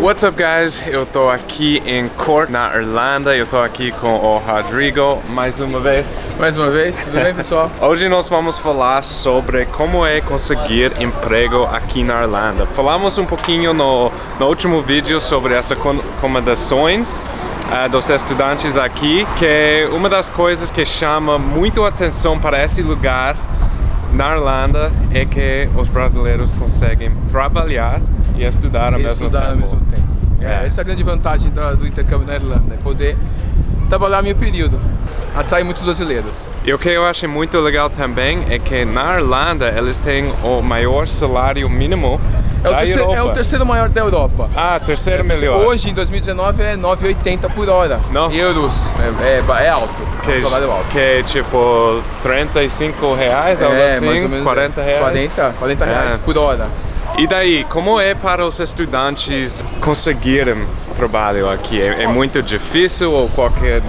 What's up guys? Eu tô aqui em Cork, na Irlanda. Eu tô aqui com o Rodrigo mais uma vez. Mais uma vez, tudo bem pessoal? Hoje nós vamos falar sobre como é conseguir emprego aqui na Irlanda. Falamos um pouquinho no, no último vídeo sobre as acomodações uh, dos estudantes aqui, que é uma das coisas que chama muito atenção para esse lugar na Irlanda é que os brasileiros conseguem trabalhar e estudar ao, E mesmo, estudar tempo. ao mesmo tempo. É, É. Essa é a grande vantagem do, do intercâmbio na Irlanda, é poder trabalhar meio período. Atrai muitos brasileiros. E o que eu achei muito legal também é que na Irlanda eles têm o maior salário mínimo É o, terceiro, é o terceiro maior da Europa. Ah, terceiro É melhor. Hoje, em 2019, é 9,80 por hora. Nossa. Euros. É, é, é alto. que, é um salário alto. que é tipo 35 reais, algo é, assim, mais ou menos 40 reais. 40, 40 reais É. por hora. E daí, como é para os estudantes conseguirem trabalho aqui? É, é muito difícil ou qualquer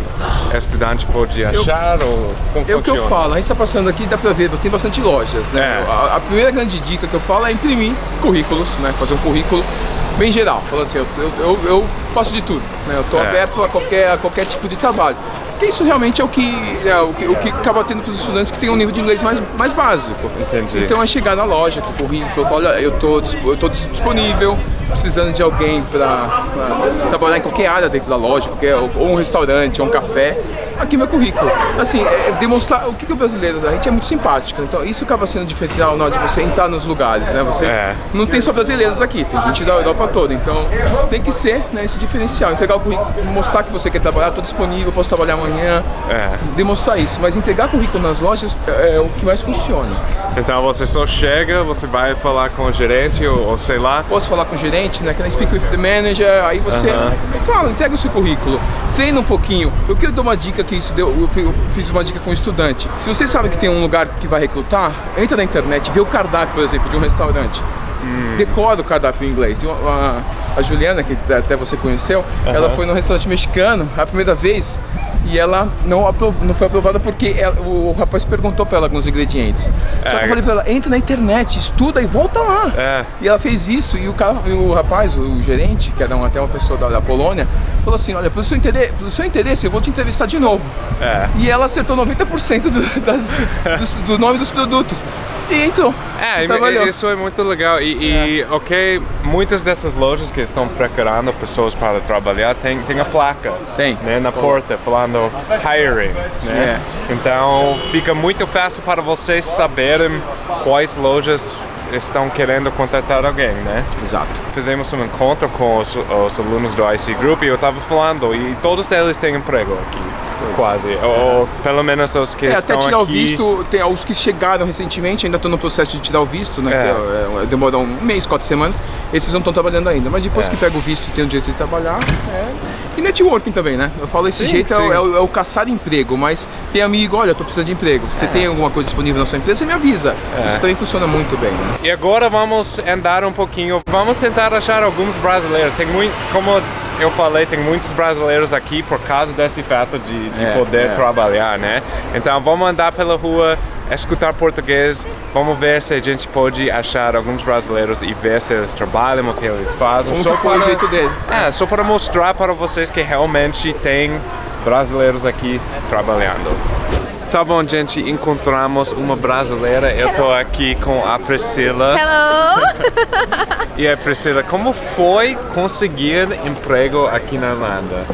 estudante pode achar? ou como É o que eu falo, a gente está passando aqui, dá pra ver, tem bastante lojas, né? É. A, a primeira grande dica que eu falo é imprimir currículos, né? Fazer um currículo bem geral. Falando assim, eu, eu, eu- eu faço de tudo, né? Eu tô É. aberto a qualquer, a qualquer tipo de trabalho. Porque isso realmente é o que, é, o que, o que acaba tendo para os estudantes que têm um nível de inglês mais, mais básico. Entendi. Então é chegar na loja com o currículo, olha, eu tô, eu tô dis- disponível, precisando de alguém para trabalhar em qualquer área dentro da loja, qualquer, ou um restaurante, ou um café, aqui meu currículo. Assim, é demonstrar o que, que o brasileiro, a gente é muito simpático, então isso acaba sendo diferencial na hora de você entrar nos lugares, né? Você É. não tem só brasileiros aqui, tem gente da Europa toda, então tem que ser né, esse diferencial, entregar o currículo, mostrar que você quer trabalhar, estou disponível, posso trabalhar amanhã, É. demonstrar isso, mas entregar currículo nas lojas é, é o que mais funciona. Então você só chega, você vai falar com o gerente ou, ou sei lá. posso falar com o gerente, né? Can I speak with the manager? Aí você fala, entrega o seu currículo, treina um pouquinho. Eu quero dar uma dica que isso deu, eu fiz uma dica com um estudante. Se você sabe que tem um lugar que vai recrutar, entra na internet, vê o cardápio, por exemplo, de um restaurante. Decora o cardápio em inglês. A, a Juliana, que até você conheceu, ela foi num restaurante mexicano a primeira vez e ela não, aprov- não foi aprovada porque ela- o, rapaz perguntou pra ela alguns ingredientes. Só que É. eu falei pra ela, entra na internet, estuda e volta lá. É. E ela fez isso e o, cara, e o rapaz, o gerente, que era um- até uma pessoa da, da Polônia, falou assim, olha, pelo seu, interesse, pelo seu interesse eu vou te entrevistar de novo. É. E ela acertou 90% do, das, dos- do nome dos produtos. E entrou. É, trabalhou. isso é muito legal. E, e, ok, muitas dessas lojas que estão procurando pessoas para trabalhar tem, tem a placa Tem. né, na porta falando hiring. Né? Então fica muito fácil para vocês saberem quais lojas estão querendo contratar alguém, né? Exato. Fizemos um encontro com os, os alunos do IC Group e eu estava falando e todos eles têm emprego aqui, quase. Ou, ou pelo menos os que É, estão até tirar aqui. o visto, tem os que chegaram recentemente, ainda estão no processo de tirar o visto, né? É. Que é, é, demora um mês, quatro semanas. Esses não estão trabalhando ainda. Mas depois É. que pega o visto e tem o direito de trabalhar, é. E networking também, né? Eu falo esse Sim, jeito é o, sim. é, o, é o caçar emprego, mas tem amigo, olha, eu tô precisando de emprego. É. Você tem alguma coisa disponível na sua empresa, você me avisa. Isso também funciona muito bem, né? E agora vamos andar um pouquinho, vamos tentar achar alguns brasileiros. Tem muito, como eu falei, tem muitos brasileiros aqui por causa desse fato de, de É, poder é. trabalhar, né? Então vamos andar pela rua, escutar português, vamos ver se a gente pode achar alguns brasileiros e ver se eles trabalham, o que eles fazem. Como que foi o jeito deles. É, só para mostrar para vocês que realmente tem brasileiros aqui trabalhando. Tá bom, gente, encontramos uma brasileira. Eu tô aqui com a Priscila. Hello! E aí, Priscila, como foi conseguir emprego aqui na Irlanda?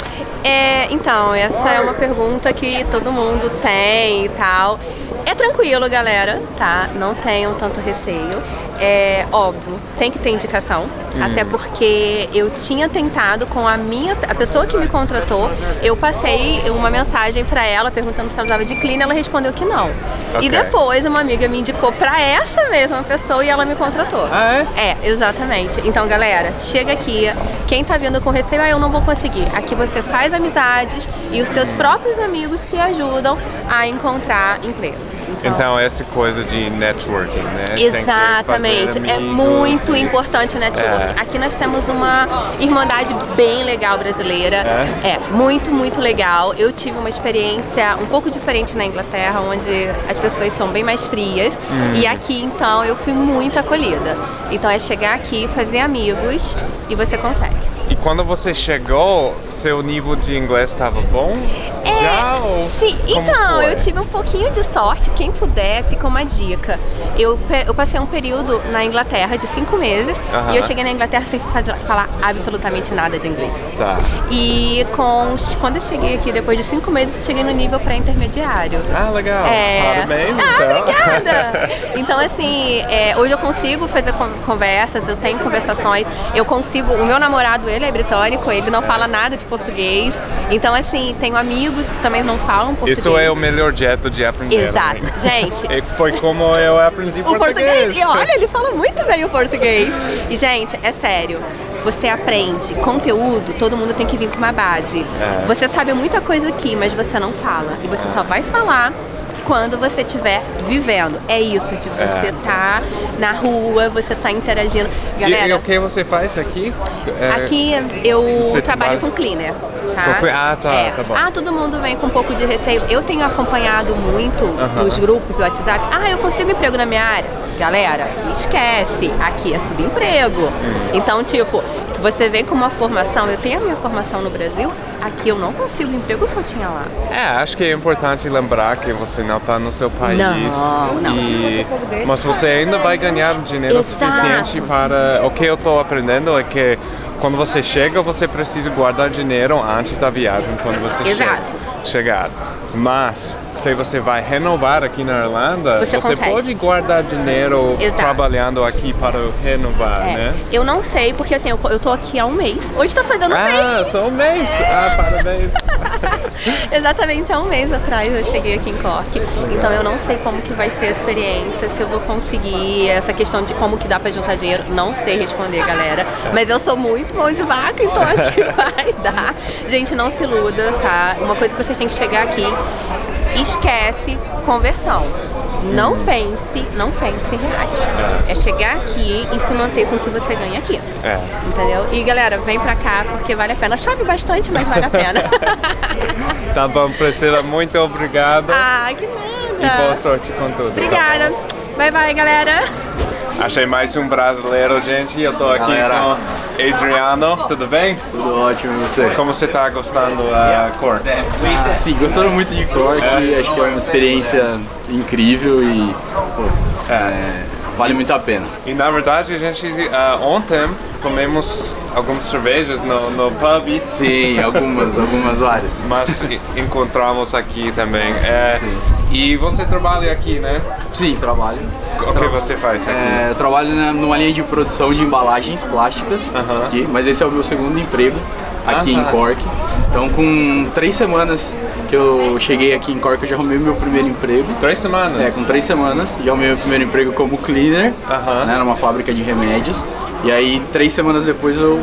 É, então, essa é uma pergunta que todo mundo tem e tal. É tranquilo, galera, tá? Não tenham tanto receio. É óbvio, tem que ter indicação. Até porque eu tinha tentado com a minha. A pessoa que me contratou, eu passei uma mensagem pra ela perguntando se ela precisava de clean, ela respondeu que não. Ok. E depois uma amiga me indicou pra essa mesma pessoa e ela me contratou. Ah, é? É, exatamente. Então, galera, chega aqui. Quem tá vindo com receio, ah, eu não vou conseguir. Aqui você faz amizades e os seus próprios amigos te ajudam a encontrar emprego. Então, essa coisa de networking, né? Exatamente, é muito e- importante o networking. É. Aqui nós temos uma irmandade bem legal brasileira. É? muito, muito legal. Eu tive uma experiência um pouco diferente na Inglaterra, onde as pessoas são bem mais frias. Hum. E aqui, então, eu fui muito acolhida. Então é chegar aqui, fazer amigos e você consegue. E quando você chegou, seu nível de inglês estava bom? É, Já? Ou sim, então, foi? eu tive um pouquinho de sorte. Quem puder, fica uma dica. Eu, eu passei um período na Inglaterra de cinco meses Aham. e eu cheguei na Inglaterra sem fa- falar absolutamente nada de inglês. Tá. E com, quando eu cheguei aqui, depois de cinco meses, eu cheguei no nível pré-intermediário. Ah, legal. É. Parabéns, ah, então. obrigada! Então, assim, é, hoje eu consigo fazer con- conversas, eu tenho conversações, eu consigo. O meu namorado, ele é britânico, ele não fala nada de português. Então, assim, tenho amigos que também não falam português. Isso é o melhor jeito de aprender. Exato. né? Gente, E foi como eu aprendi o português. E olha, ele fala muito bem o português. E, gente, é sério. Você aprende conteúdo, todo mundo tem que vir com uma base. É. Você sabe muita coisa aqui, mas você não fala. E você só vai falar quando você estiver vivendo. É isso, de você tá na rua, você tá interagindo. E, Galera, e o que você faz aqui? É, Aqui eu trabalho trabalha- com cleaner. Tá? Ah, tá, É. tá bom. Ah, todo mundo vem com um pouco de receio. Eu tenho acompanhado muito nos grupos do WhatsApp. Ah, eu consigo emprego na minha área. Galera, esquece. Aqui é subemprego. Hum. Então, tipo, você vem com uma formação. Eu tenho a minha formação no Brasil. Aqui eu não consigo o emprego que eu tinha lá. É, acho que é importante lembrar que você não está no seu país. Não, não. E, mas você ainda vai ganhar dinheiro Exato. suficiente para. O que eu estou aprendendo é que quando você chega, você precisa guardar dinheiro antes da viagem, quando você Exato. chega, chegar. Mas se você vai renovar aqui na Irlanda, Você consegue. pode guardar dinheiro Exato. trabalhando aqui para renovar, É. né? Eu não sei, porque assim, eu, eu tô aqui há um mês. Hoje tá fazendo um Ah, mês. só um mês! Ah, parabéns! Exatamente há um mês atrás eu cheguei aqui em Cork. Então eu não sei como que vai ser a experiência, se eu vou conseguir essa questão de como que dá pra juntar dinheiro, não sei responder, galera. Mas eu sou muito mão de vaca, então acho que vai dar. Gente, não se iluda, tá? Uma coisa que vocês têm que chegar aqui, esquece conversão. Não pense, não pense em reais. É chegar aqui e se manter com o que você ganha aqui. É. Entendeu? E galera, vem pra cá porque vale a pena. Chove bastante, mas vale a pena. Tá bom, Priscila, muito obrigado. ah, que E nada. boa sorte com tudo. Obrigada. Bye bye, galera. Achei mais um brasileiro, gente. Eu tô aqui Galera. com Adriano. Tudo bem? Tudo ótimo, e você? Como você tá gostando da cor? Ah, sim, gostando muito de Cork, acho que é uma experiência incrível e pô, é, vale muito a pena. E na verdade, a gente ah, ontem comemos algumas cervejas no, no pub, Sim, algumas, algumas várias. mas encontramos aqui também. É, Sim. E você trabalha aqui, né? Sim, trabalho. O que você faz aqui? É, eu trabalho numa linha de produção de embalagens plásticas Aham. aqui, mas esse é o meu segundo emprego aqui em Cork. Então, com três semanas que eu cheguei aqui em Cork, eu já arrumei meu primeiro emprego. Três semanas? É, com três semanas, já arrumei meu primeiro emprego como cleaner, Aham. né, numa fábrica de remédios. E aí, três semanas depois, eu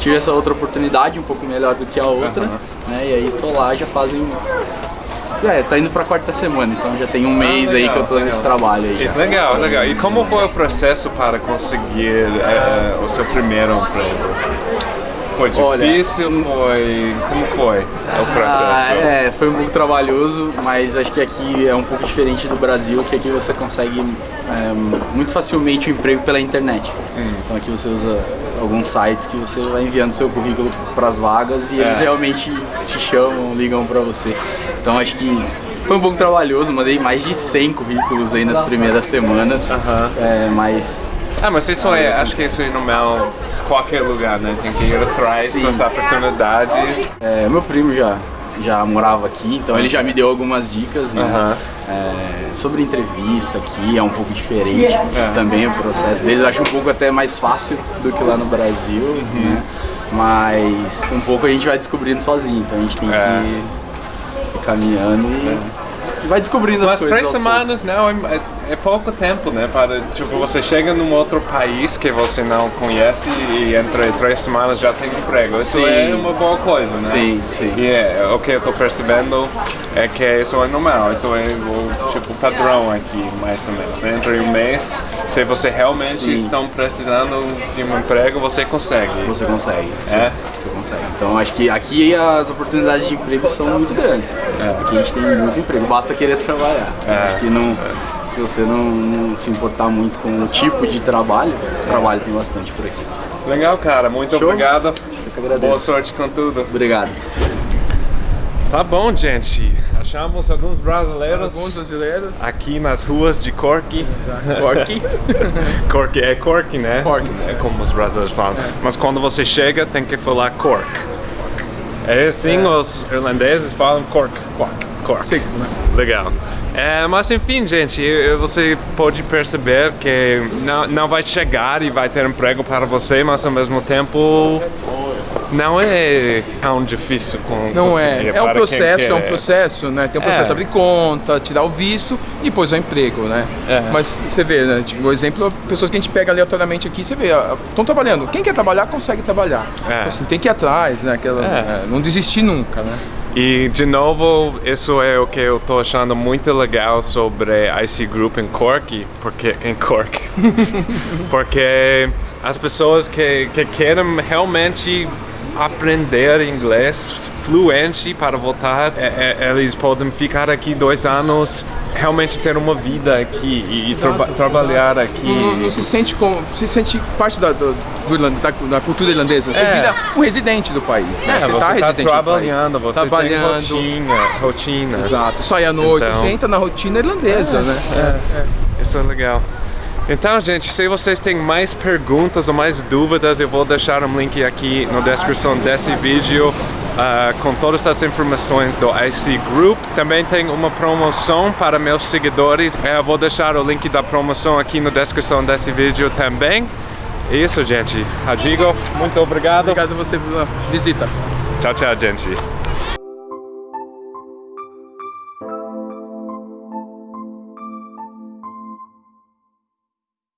tive essa outra oportunidade, um pouco melhor do que a outra. Né, e aí, tô lá já fazem... É, tá indo pra quarta semana, então já tem um mês aí legal, que eu tô nesse legal. trabalho aí. Já. Legal, legal. E como foi o processo para conseguir eh, o seu primeiro emprego? Foi Olha, difícil? Foi. Como foi o processo? Ah, é, foi um pouco trabalhoso, mas acho que aqui é um pouco diferente do Brasil, que aqui você consegue é, muito facilmente o emprego pela internet. Hum. Então aqui você usa alguns sites que você vai enviando seu currículo para as vagas e eles É. realmente te chamam, ligam para você. Então acho que foi um pouco trabalhoso, mandei mais de 100 currículos aí nas primeiras semanas, Aham. é, mas Ah, mas isso é, acho que isso é normal em qualquer lugar, né? Tem que ir atrás Sim. das oportunidades. É, meu primo já, já morava aqui, então ele já me deu algumas dicas, né? É, sobre entrevista aqui, é um pouco diferente É. também o processo deles. Acho um pouco até mais fácil do que lá no Brasil, Uhum. né? Mas um pouco a gente vai descobrindo sozinho, então a gente tem É. que ir caminhando e e vai descobrindo as Mas coisas. três aos semanas não é, é- é pouco tempo, né? Para tipo você chega num outro país que você não conhece e entre três semanas já tem emprego. Isso Sim. é uma boa coisa, né? Sim, sim. E é, o que eu tô percebendo é que isso é normal, isso é o tipo padrão aqui, mais ou menos. Né? Entre um mês, se você realmente Sim. precisando de um emprego, você consegue. Você consegue, sim, É? você consegue. Então acho que aqui as oportunidades de emprego são muito grandes. Aqui a gente tem muito emprego, basta querer trabalhar. É. Aqui não, se você não, não se importar muito com o tipo de trabalho, trabalho tem bastante por aqui. Legal, cara. Muito Show. obrigado. que agradeço. Boa sorte com tudo. Obrigado. Tá bom, gente. Achamos alguns brasileiros Alguns brasileiros. aqui nas ruas de Cork. Cork. Cork é Cork, né? Cork. É como os brasileiros falam. Mas quando você chega, tem que falar Cork. É assim os irlandeses falam Cork. Cork. Cork. Sim, né? Legal. É, mas enfim, gente, você pode perceber que não, não vai chegar e vai ter emprego para você, mas ao mesmo tempo não é tão difícil com Não é. É um processo, é um processo, né? Tem um processo É. abrir conta, tirar o visto e depois o emprego, né? É. Mas você vê, né? Tipo, o exemplo, pessoas que a gente pega aleatoriamente aqui, você vê, estão trabalhando. Quem quer trabalhar, consegue trabalhar. É. Assim, tem que ir atrás, né? Aquela, É. é, não desistir nunca, né? E de novo, isso é o que eu tô achando muito legal sobre IC Group em Cork, porque em Cork, porque as pessoas que, que querem realmente aprender inglês fluente para voltar, é- é- eles podem ficar aqui dois anos, realmente ter uma vida aqui e, traba- trabalhar aqui. Não, não se sente como, se sente parte da, do, do da, da cultura irlandesa. Você É. vira um residente do país, né? É, você tá está residente trabalhando, do país. você trabalhando. tem rotina, rotina. Exato, sai à noite, Então- você entra na rotina irlandesa, né? Isso é legal. Então, gente, se vocês têm mais perguntas ou mais dúvidas, eu vou deixar um link aqui na descrição desse vídeo ah, com todas as informações do IC Group. Também tem uma promoção para meus seguidores. Eh, Eu vou deixar o link da promoção aqui na descrição desse vídeo também. É isso, gente. Radigo, muito obrigado. Obrigado a você pela visita. Tchau, tchau, gente.